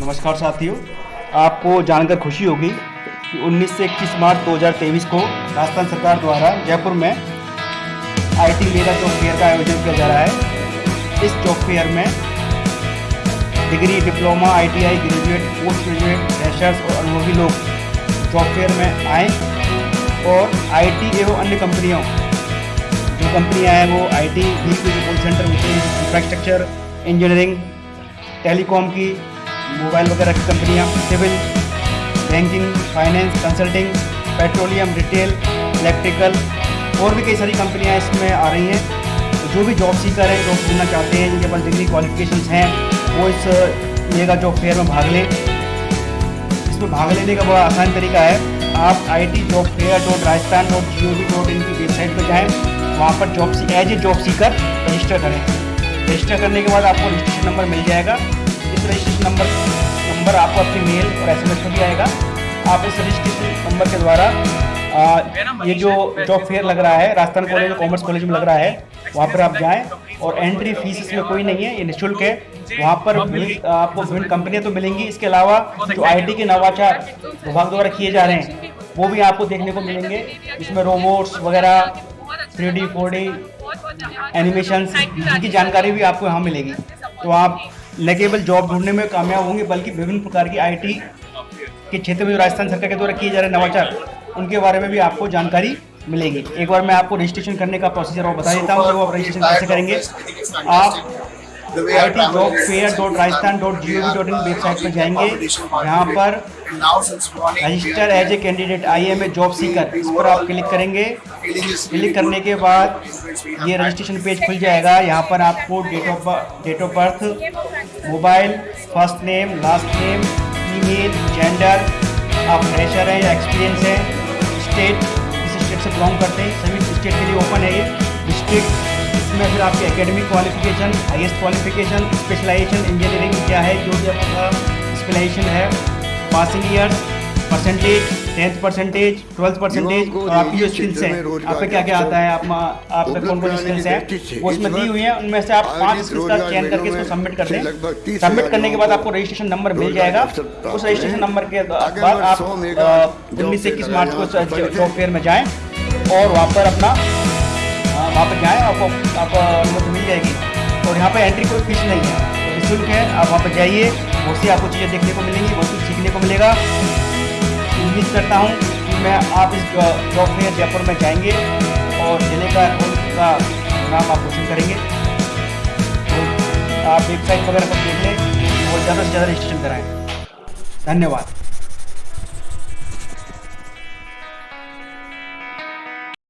नमस्कार साथियों, आपको जानकर खुशी होगी कि 19 से 21 मार्च 2023 को राजस्थान सरकार द्वारा जयपुर में आईटी मेगा जॉब फेयर का आयोजन किया जा रहा है। इस जॉब फेयर में degree, diploma ITI graduate post graduate freshers और अनुभवी लोग जॉब फेयर में आए और आईटी एवं अन्य कंपनियों, जो कंपनियाँ हैं वो आईटी भी कॉल सेंटर होते इंफ्रास्ट्रक्चर इंजीनियरिंग टेलीकॉम की मोबाइल वगैरह की कंपनियाँ, civil, banking, finance, consulting, petroleum, retail, electrical, और भी कई सारी कंपनियाँ इसमें आ रही हैं। तो जो भी जॉब सीकर हैं जॉब ढूंढना चाहते हैं, जिनके पास डिग्री क्वालिफिकेशन हैं, वो इस मेगा जॉब फेयर में भाग लें। इसमें भाग लेने का बड़ा आसान तरीका है। आप I T job fair dot Rajasthan dot G O V dot in की वेबसाइट पर जाएँ, वहाँ पर job see as a job seeker register करें। रजिस्टर करने के बाद आपको रजिस्ट्रेशन नंबर मिल जाएगा। रजिस्ट्रेशन नंबर नंबर आपको अपनी मेल और एस में भी आएगा। आप इस रजिस्ट्रेशन नंबर के द्वारा आ, ये जो जॉब फेयर लग रहा है राजस्थान कॉलेज और कॉमर्स कॉलेज में लग रहा है वहाँ पर आप जाएँ और एंट्री फ़ीस इसमें कोई नहीं है ये निःशुल्क है। वहाँ पर आपको विभिन्न कंपनियाँ तो मिलेंगी। इसके अलावा जो आईटी के नवाचार विभाग द्वारा किए जा रहे हैं वो भी आपको देखने को मिलेंगे। इसमें रोबोट्स वगैरह three D four D animation की जानकारी भी आपको यहाँ मिलेगी। तो आप केवल जॉब ढूँढने में कामयाब होंगे बल्कि विभिन्न प्रकार की आईटी के क्षेत्र में जो राजस्थान सरकार के द्वारा किए जा रहे नवाचार उनके बारे में भी आपको जानकारी मिलेगी। एक बार मैं आपको रजिस्ट्रेशन करने का प्रोसीजर और बता देता हूँ वो आप रजिस्ट्रेशन कैसे करेंगे। आप I T job fair dot Rajasthan dot G O V dot in website पर जाएँगे। यहाँ पर register as a candidate I am a job seeker इस पर आप क्लिक करेंगे। क्लिक करने के बाद ये रजिस्ट्रेशन पेज खुल जाएगा। यहाँ पर आपको date of date of birth mobile, first name, last name, email, gender, आप फ्रेशर हैं एक्सपीरियंस हैं, स्टेट किस स्टेट से बिलोंग करते हैं, सभी स्टेट के लिए ओपन है ये। डिस्ट्रिक्ट इसमें फिर आपकी academic qualification highest qualification specialisation engineering क्या है, जो भी आपका स्पेशलाइजेशन है passing years percentage tenth percentage twelfth percentage और आपकी जो स्किल्स हैं आप पे क्या क्या आता है? आप आप पे कौन कौन स्किल्स हैं? वो इसमें दी हुई हैं उनमें से आप पाँच स्किल्स का चयन करके इसको सबमिट कर दें। सबमिट करने के बाद आपको रजिस्ट्रेशन नंबर मिल जाएगा। उस रजिस्ट्रेशन नंबर के बाद आप उन्नीस से इक्कीस मार्च को जॉब फेयर में जाएँ और वहाँ पर अपना वहाँ पर जाएँ आपको आपको अनुमति मिल जाएगी। और यहाँ पर एंट्री कोई फ़ीस नहीं है। निःशुल्क है आप वहाँ पर जाइए बहुत सी आपको चीज़ें देखने को मिलेंगी बहुत कुछ सीखने को मिलेगा। उम्मीद करता हूँ कि मैं आप इस जॉब में जयपुर में जाएँगे और ज़िले का उनका नाम आप रोशन करेंगे। तो आप वेबसाइट वगैरह पर देख लें और ज़्यादा से ज़्यादा रजिस्ट्रेशन कराएँ। धन्यवाद।